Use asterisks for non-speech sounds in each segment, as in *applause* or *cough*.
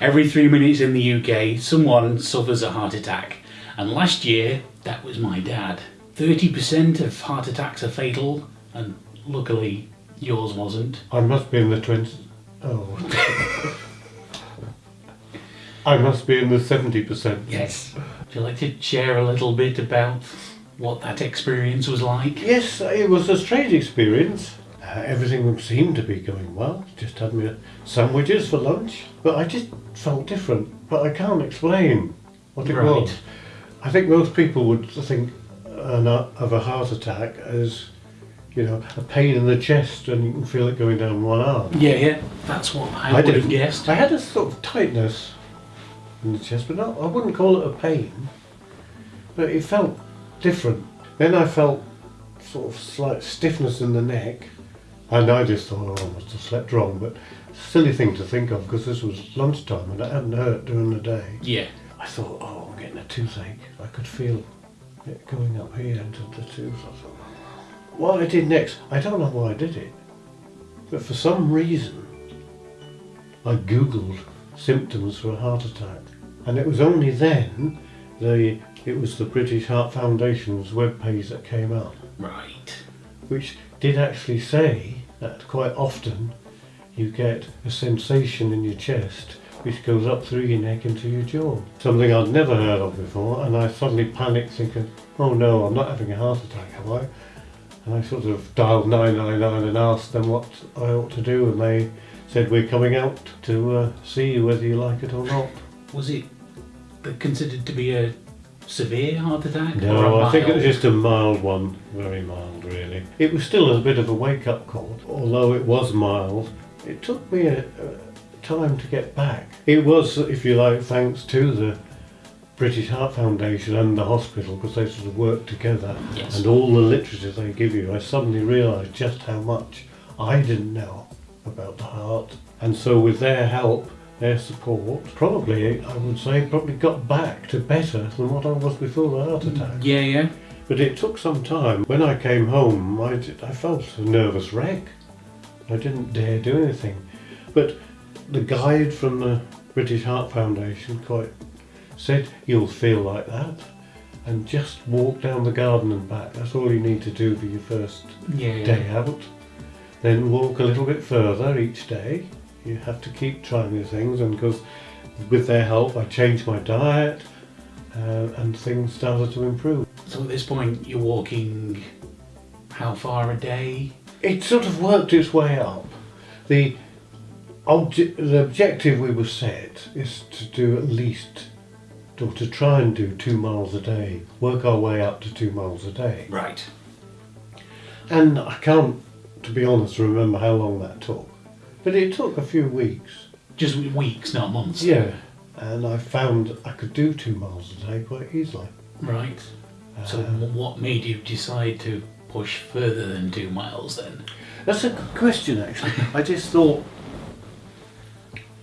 Every three minutes in the UK, someone suffers a heart attack. And last year, that was my dad. 30% of heart attacks are fatal, and luckily, yours wasn't. I must be in the twenty. Oh. I must be in the seventy percent. Yes. Would you like to share a little bit about what that experience was like? Yes, it was a strange experience. Uh, everything seemed to be going well. Just had me sandwiches for lunch, but I just felt different. But I can't explain what it Right. was. I think most people would think of a heart attack as, you know, a pain in the chest and you can feel it going down one arm. Yeah, yeah. That's what I, I would have guessed. I had a sort of tightness in the chest, but not, I wouldn't call it a pain. But it felt different. Then I felt sort of slight stiffness in the neck, and I just thought, oh, I must have slept wrong. But silly thing to think of because this was lunchtime and it hadn't hurt during the day. Yeah. I thought, oh, I'm getting a toothache. I could feel it going up here into the tooth. I thought, what I did next, I don't know why I did it, but for some reason, I googled symptoms for a heart attack, and it was only then the it was the British Heart Foundation's webpage that came up, Right. which did actually say that quite often you get a sensation in your chest which goes up through your neck into your jaw. Something I'd never heard of before, and I suddenly panicked thinking, oh no, I'm not having a heart attack, am I? And I sort of dialed 999 and asked them what I ought to do, and they said, we're coming out to uh, see you whether you like it or not. Was it considered to be a severe heart attack? No, I think it was just a mild one, very mild really. It was still a bit of a wake-up call, although it was mild. It took me a, a time to get back. It was, if you like, thanks to the British Heart Foundation and the hospital because they sort of work together Yes. and all the literature they give you. I suddenly realised just how much I didn't know about the heart, and so with their help. Their support, probably, I would say, probably got back to better than what I was before the heart attack. Yeah, yeah. But it took some time. When I came home, I, did- I felt a nervous wreck. I didn't dare do anything. But the guide from the British Heart Foundation quite said, you'll feel like that. And just walk down the garden and back. That's all you need to do for your first Yeah, yeah. day out. Then walk a little bit further each day. You have to keep trying these things, and because with their help, I changed my diet, uh, and things started to improve. So at this point, you're walking how far a day? It sort of worked its way up. The obje- the objective we were set is to do at least, or to try and do two miles a day. Work our way up to two miles a day. Right. And I can't, to be honest, remember how long that took. But it took a few weeks. Just weeks, not months. Yeah. And I found I could do two miles a day quite easily. Right. So Um, what made you decide to push further than two miles then? That's a good question, actually. *laughs* I just thought,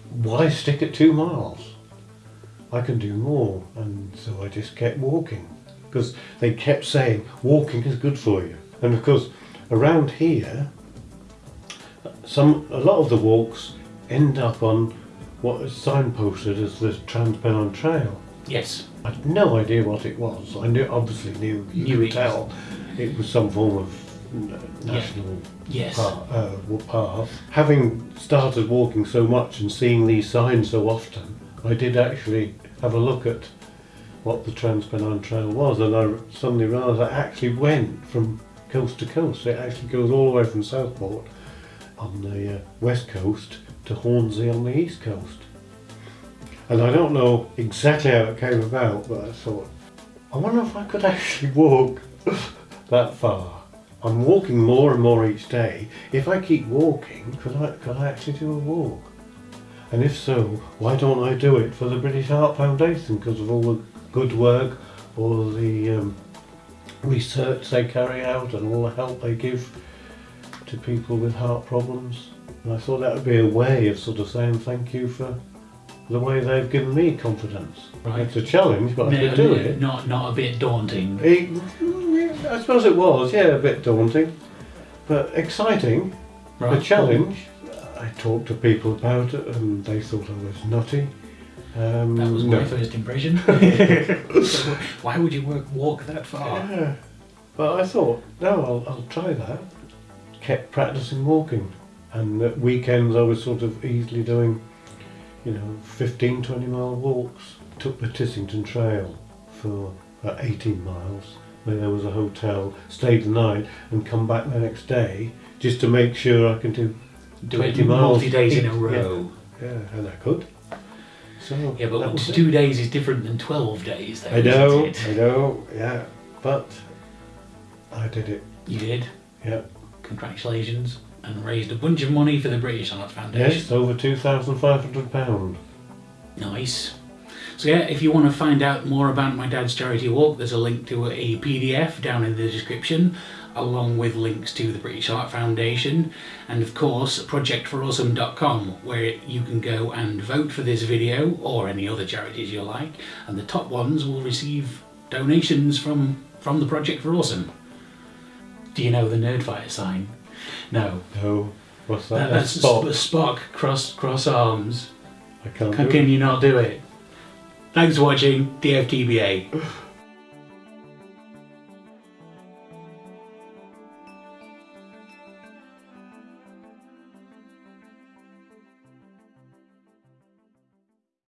why stick at two miles? I can do more. And so I just kept walking. Because they kept saying, walking is good for you. And because around here, some a lot of the walks end up on what is signposted as the Trans-Pennine Trail. Yes. I had no idea what it was. I knew, obviously knew, you Knew could it. tell it was some form of national Yes. path, uh, path. Having started walking so much and seeing these signs so often, I did actually have a look at what the Trans-Pennine Trail was, and I suddenly realised I actually went from coast to coast. It actually goes all the way from Southport on the uh, west coast to Hornsea on the east coast. And I don't know exactly how it came about, but I thought, I wonder if I could actually walk *laughs* that far. I'm walking more and more each day. If I keep walking, could I, could I actually do a walk? And if so, why don't I do it for the British Heart Foundation because of all the good work, all the um, research they carry out and all the help they give to people with heart problems. And I thought that would be a way of sort of saying thank you for the way they've given me confidence. Right. It's a challenge, but I No, could do no, it. Not, not a bit daunting. It, I suppose it was, yeah, a bit daunting, but exciting. Right. A challenge. I talked to people about it and they thought I was nutty. Um, That was no. my first impression. So *laughs* why would you work, walk that far? Yeah. But I thought, no, I'll, I'll try that. Kept practicing walking. And at weekends I was sort of easily doing, you know, 15, 20 mile walks. Took the Tissington Trail for about 18 miles, where there was a hotel, stayed the night and come back the next day just to make sure I can do Do 20 miles. days in a row. Yeah, and I could. So Yeah, but was it. two days is different than 12 days, though. I know, I know, yeah. But I did it. You did. Yeah. Congratulations. And raised a bunch of money for the British Heart Foundation. Yes, over two thousand five hundred pound. Nice. So yeah, if you want to find out more about my dad's charity walk, there's a link to a PDF down in the description, along with links to the British Heart Foundation, and of course projectforawesome.com, where you can go and vote for this video or any other charities you like, and the top ones will receive donations from from the Project for Awesome. Do you know the Nerdfighter sign? No. No, what's that? That, that's spot. a Spock cross cross arms. I can't. Can it. you not do it? Thanks for watching DFTBA. *laughs*